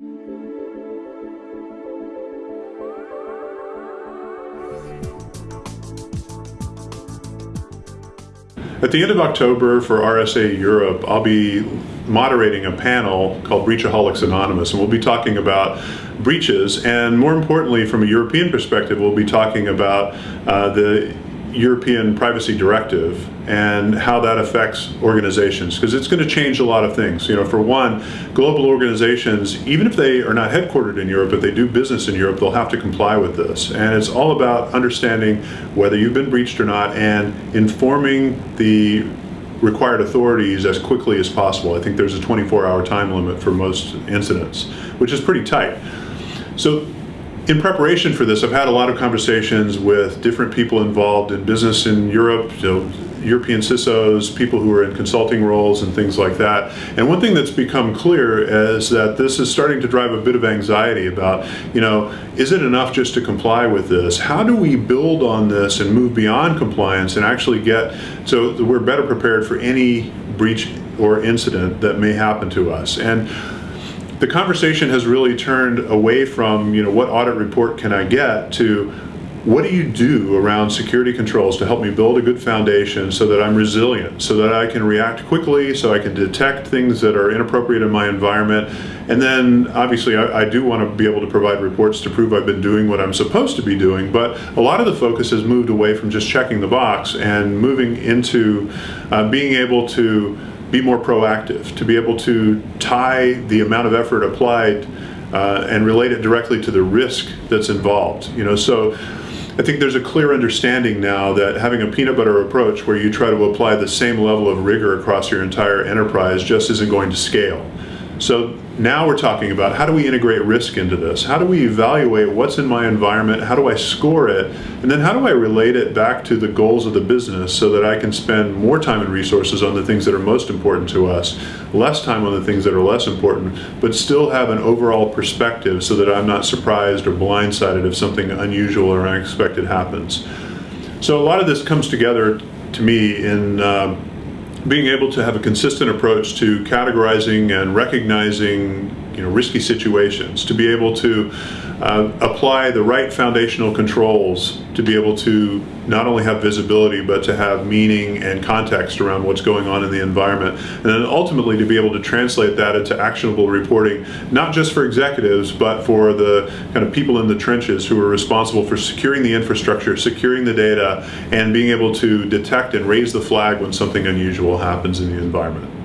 At the end of October for RSA Europe, I'll be moderating a panel called Breachaholics Anonymous, and we'll be talking about breaches, and more importantly, from a European perspective, we'll be talking about uh, the European Privacy Directive and how that affects organizations because it's going to change a lot of things. You know, for one, global organizations, even if they are not headquartered in Europe, but they do business in Europe, they'll have to comply with this. And it's all about understanding whether you've been breached or not and informing the required authorities as quickly as possible. I think there's a 24-hour time limit for most incidents, which is pretty tight. So in preparation for this, I've had a lot of conversations with different people involved in business in Europe, you know, European CISOs, people who are in consulting roles and things like that. And one thing that's become clear is that this is starting to drive a bit of anxiety about, you know, is it enough just to comply with this? How do we build on this and move beyond compliance and actually get so we're better prepared for any breach or incident that may happen to us? And the conversation has really turned away from, you know, what audit report can I get to what do you do around security controls to help me build a good foundation so that I'm resilient, so that I can react quickly, so I can detect things that are inappropriate in my environment. And then obviously I, I do want to be able to provide reports to prove I've been doing what I'm supposed to be doing, but a lot of the focus has moved away from just checking the box and moving into uh, being able to be more proactive, to be able to tie the amount of effort applied uh, and relate it directly to the risk that's involved. You know, so I think there's a clear understanding now that having a peanut butter approach where you try to apply the same level of rigor across your entire enterprise just isn't going to scale. So now we're talking about how do we integrate risk into this? How do we evaluate what's in my environment? How do I score it? And then how do I relate it back to the goals of the business so that I can spend more time and resources on the things that are most important to us, less time on the things that are less important, but still have an overall perspective so that I'm not surprised or blindsided if something unusual or unexpected happens. So a lot of this comes together to me in uh, being able to have a consistent approach to categorizing and recognizing you know, risky situations, to be able to uh, apply the right foundational controls to be able to not only have visibility but to have meaning and context around what's going on in the environment and then ultimately to be able to translate that into actionable reporting not just for executives but for the kind of people in the trenches who are responsible for securing the infrastructure, securing the data and being able to detect and raise the flag when something unusual happens in the environment.